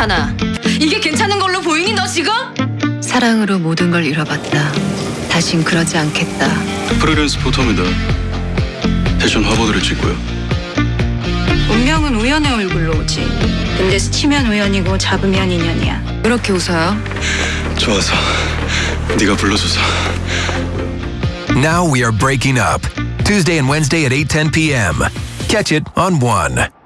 괜찮아. 이게 괜찮은 걸로 보이니 너 지금? 사랑으로 모든 걸 잃어봤다. 다신 그러지 않겠다. 프리랜스 포터입니다 패션 화보들을 찍고요. 운명은 우연의 얼굴로 오지. 근데 스치면 우연이고 잡으면 인연이야. 그렇게 웃어요? 좋아서 네가 불러줘서. Now we are breaking up. Tuesday and Wednesday at 8:10 p.m. Catch it on 1.